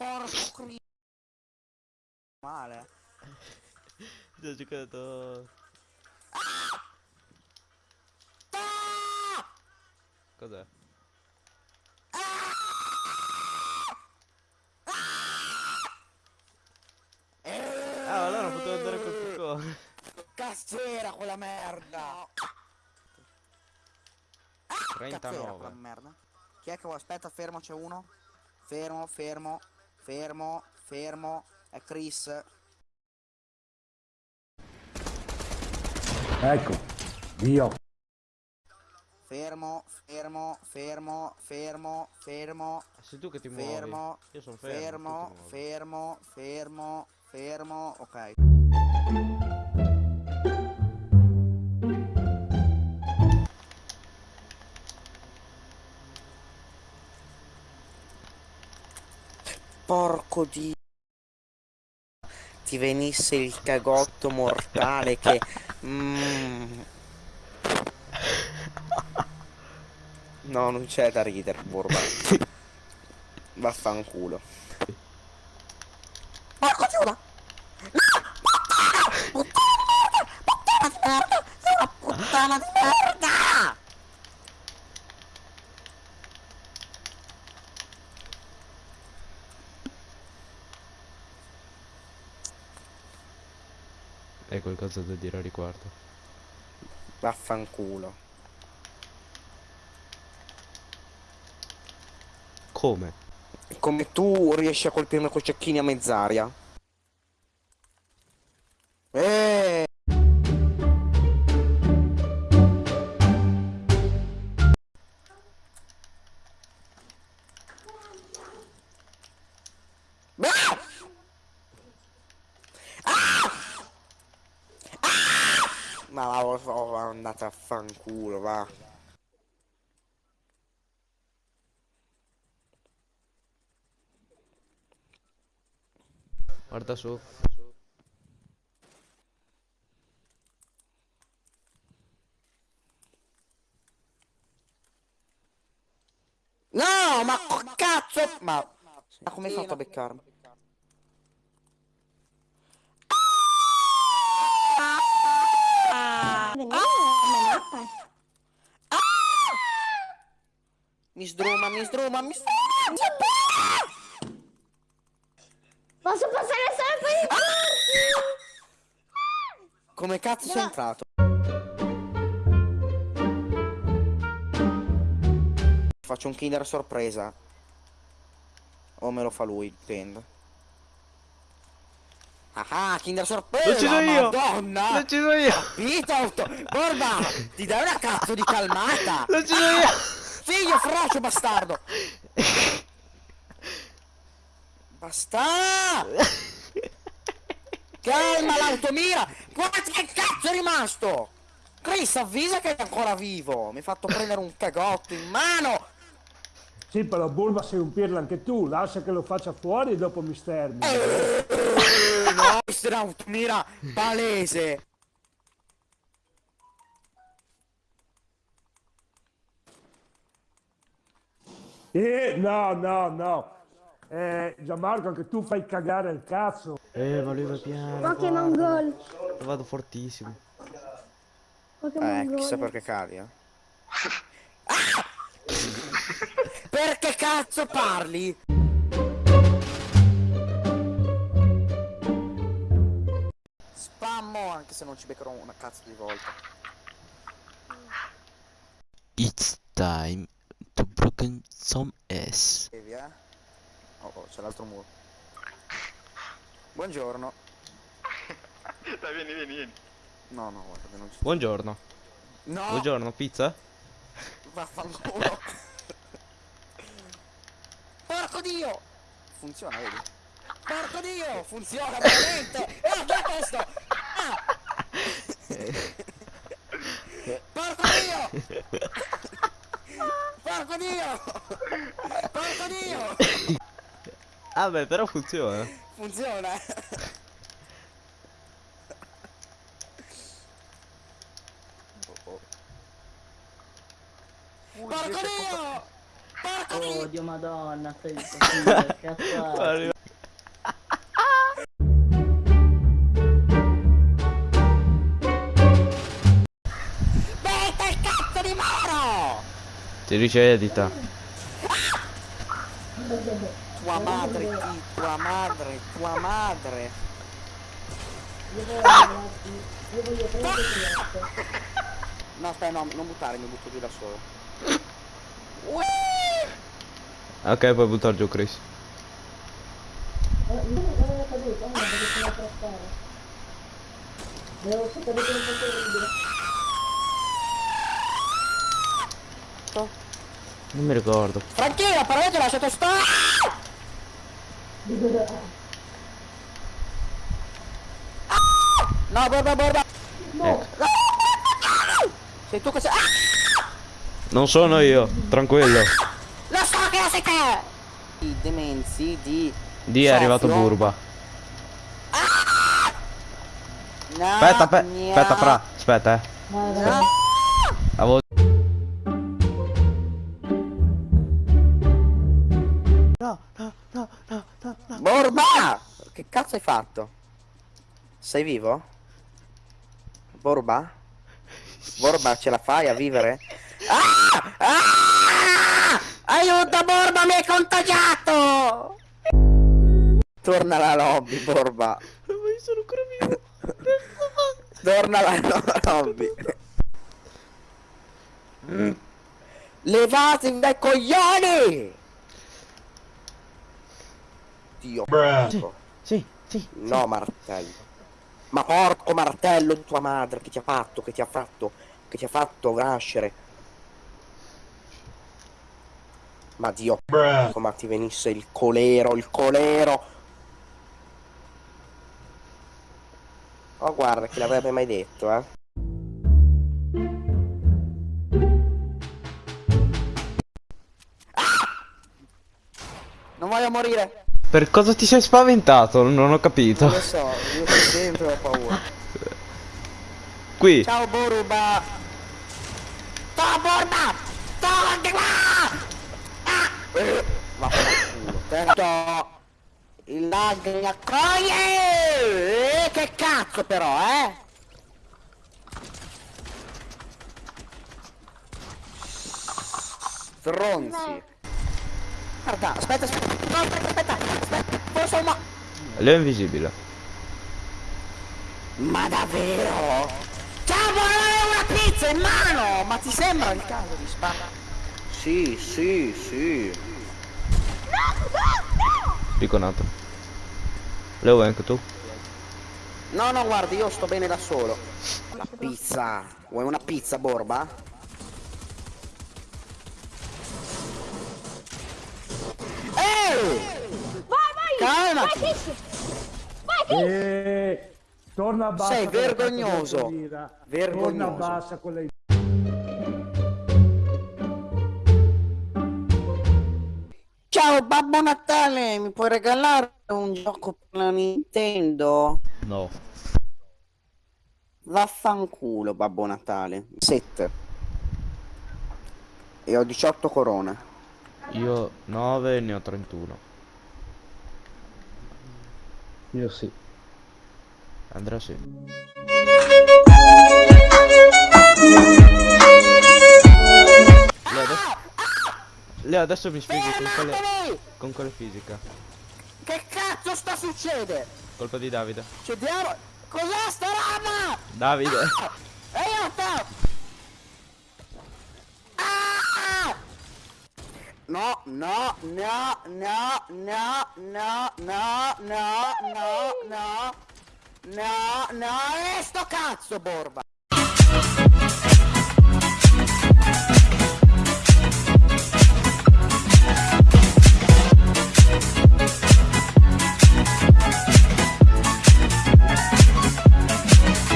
porco cri... Male. Già giocato. Cos'è? Ah, allora potevo andare col piccone. Cazzo era quella merda! Cazzo era quella 39. merda? Chi è che vuole? Aspetta, fermo, c'è uno. Fermo, fermo, fermo, fermo. È Chris. Ecco, Dio. Fermo, fermo, fermo, fermo, fermo, Sei tu che ti muovi. fermo, Io sono fermo. fermo, fermo, fermo, fermo, ok. Porco di... Ti venisse il cagotto mortale che... Mm. No, non c'è da ridere, Burba. Vaffanculo. Porco Giuda! No! Puttana! Puttana di merda! Puttana di merda! Sei una puttana di merda! Hai qualcosa da dire a riguardo? Vaffanculo. Come? Come tu riesci a colpirmi con cecchini a mezz'aria? Andate a fanculo, va. Guarda su. No, ma co- cazzo! Ma, ma come hai fatto a beccarmi? Mi sdruma, mi sdruma, mi sdruma! Posso passare solo per i Come cazzo sei entrato? Faccio un kinder sorpresa. O me lo fa lui, dipende. Ah, kinder sorpresa! L'ho ucciso io! Madonna! L'ho ucciso io! Capito? Borba! Ti dai una cazzo di calmata! L'ho ucciso io! Figlio frocio bastardo! Basta! Calma l'automira! Guarda che cazzo è rimasto! Chris avvisa che è ancora vivo! Mi hai fatto prendere un cagotto in mano! Sì, però Bulma sei un pirla anche tu, lascia che lo faccia fuori e dopo mi stermi. No, un'automira palese! Eh, no, no, no. Eh, Gianmarco, anche tu fai cagare il cazzo. Eh, ma lui va piano. Pokémon Goal. Vado fortissimo. Pokémon Eh, Goal. chissà perché cadi, eh. Perché cazzo parli? Spammo anche se non ci beccherò una cazzo di volta. It's time to broken some ass. Devi, eh? Oh, oh, c'è l'altro muro. Buongiorno. Dai, vieni, vieni, vieni. No, no, guarda, non ci... Buongiorno. No! Buongiorno, pizza? Vaffanculo. Porco dio! Funziona, vedi? Porco dio! Funziona veramente! Ah, che è questo? Ah! Porco dio! Porco dio! Porco dio! Ah beh, però funziona. Funziona! Oh Dio madonna, stai così, cazzo. Ti dice edita. Tua madre, chi? Tua madre, tua madre. Io voglio, ah! io voglio prendere No, aspetta, no, non buttare, mi butto giù da solo. Uè! Ok, puoi buttare giù Chris. Non mi ricordo. Franchino, però io ti ho lasciato stare! Ah! No, borba, borba! Ecco. Sei tu che sei... Ah! Non sono io, tranquillo. Lo so che sei te! I demenzi di... Di è arrivato. Burba. No, Aspetta, aspetta, mia- aspetta, fra. Aspetta, eh. No. Avevo... Borba! Che cazzo hai fatto? Sei vivo? Borba? Borba, ce la fai a vivere? Ah! Ah! Aiuto, Borba, mi hai contagiato! Torna alla lobby, Borba. Ma io sono ancora vivo. Torna alla lobby. Mm. Levatevi dai coglioni! Dio. Sì, sì. No, martello. Ma porco martello di tua madre, che ti ha fatto, che ti ha fatto, che ti ha fatto nascere. Ma Dio, come ti venisse il colero, il colero. Oh, guarda, chi l'avrebbe mai detto, eh? Ah! Non voglio morire. Per cosa ti sei spaventato? Non ho capito. Non lo so, io sempre ho paura. Qui. Ciao Boruba! Ciao Boruba! Torna qua! Ah! Eh, Tanto il lag mi accoglie! Eh, che cazzo però, eh? Stronzi. Guarda, aspetta, aspetta, no, aspetta, aspetta, aspetta, forse un mo- Lui è invisibile. Ma davvero? Ciao, volevo una pizza in mano! Ma ti sembra il caso di sparare? Sì, sì, sì. Riconato. Lo vuoi anche tu? No, no, guardi, io sto bene da solo. La pizza. Vuoi una pizza, Borba? Ehi! Vai, vai! Calmati! Vai, Kiss! Vai, Kiss! E torna a bassa. Sei vergognoso. Vergognoso. Torna a bassa con le Ciao, Babbo Natale! Mi puoi regalare un gioco per la Nintendo? No. Vaffanculo, Babbo Natale. 7. E ho 18 corone. Io 9 e ne ho 31. Io sì. Andrea sì. Leo adesso mi spieghi con quale... Con quale fisica? Che cazzo sta succedendo? Colpa di Davide. C'è diavolo! Cos'è sta roba? Davide! Aiuto! Ah! No, no, no, no, no, no, no, no, no, no, no, no, e sto cazzo, Borba!